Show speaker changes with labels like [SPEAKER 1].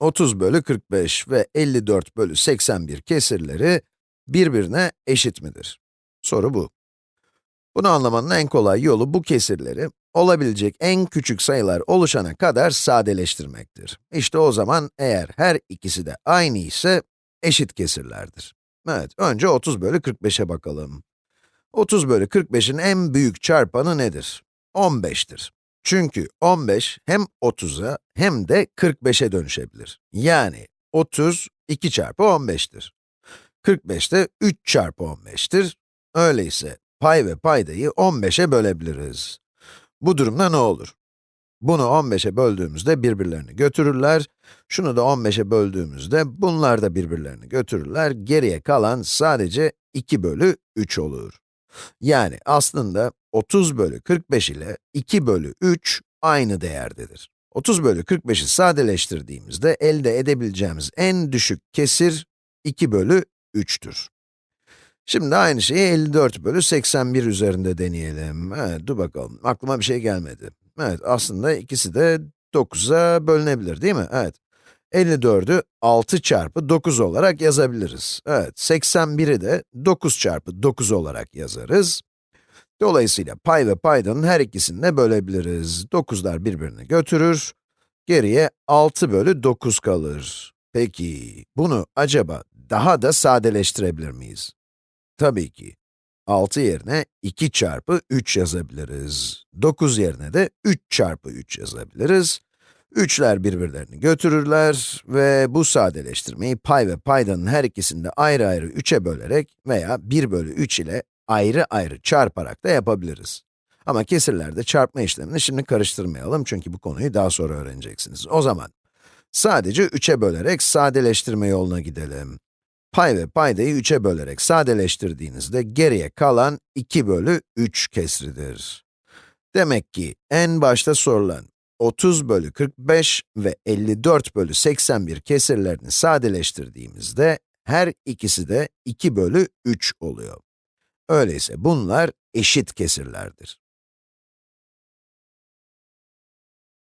[SPEAKER 1] 30 bölü 45 ve 54 bölü 81 kesirleri birbirine eşit midir? Soru bu. Bunu anlamanın en kolay yolu bu kesirleri olabilecek en küçük sayılar oluşana kadar sadeleştirmektir. İşte o zaman eğer her ikisi de aynı ise eşit kesirlerdir. Evet, önce 30 bölü 45'e bakalım. 30 bölü 45'in en büyük çarpanı nedir? 15'tir. Çünkü 15 hem 30'a hem de 45'e dönüşebilir. Yani 30, 2 çarpı 15'tir. 45 de 3 çarpı 15'tir. Öyleyse pay ve paydayı 15'e bölebiliriz. Bu durumda ne olur? Bunu 15'e böldüğümüzde birbirlerini götürürler. Şunu da 15'e böldüğümüzde bunlar da birbirlerini götürürler. Geriye kalan sadece 2 bölü 3 olur. Yani aslında 30 bölü 45 ile 2 bölü 3 aynı değerdedir. 30 bölü 45'i sadeleştirdiğimizde elde edebileceğimiz en düşük kesir 2 bölü 3'tür. Şimdi aynı şeyi 54 bölü 81 üzerinde deneyelim. Evet, dur bakalım, aklıma bir şey gelmedi. Evet, aslında ikisi de 9'a bölünebilir değil mi? Evet. 54'ü 6 çarpı 9 olarak yazabiliriz. Evet, 81'i de 9 çarpı 9 olarak yazarız. Dolayısıyla pay ve paydanın her ikisini de bölebiliriz. 9'lar birbirini götürür. Geriye 6 bölü 9 kalır. Peki, bunu acaba daha da sadeleştirebilir miyiz? Tabii ki. 6 yerine 2 çarpı 3 yazabiliriz. 9 yerine de 3 çarpı 3 yazabiliriz. 3'ler birbirlerini götürürler ve bu sadeleştirmeyi pay ve paydanın her ikisini de ayrı ayrı 3'e bölerek veya 1 bölü 3 ile ayrı ayrı çarparak da yapabiliriz. Ama kesirlerde çarpma işlemini şimdi karıştırmayalım çünkü bu konuyu daha sonra öğreneceksiniz. O zaman, sadece 3'e bölerek sadeleştirme yoluna gidelim. Pay ve paydayı 3'e bölerek sadeleştirdiğinizde geriye kalan 2 bölü 3 kesridir. Demek ki en başta sorulan 30 bölü 45 ve 54 bölü 81 kesirlerini sadeleştirdiğimizde her ikisi de 2 bölü 3 oluyor. Öyleyse bunlar eşit kesirlerdir.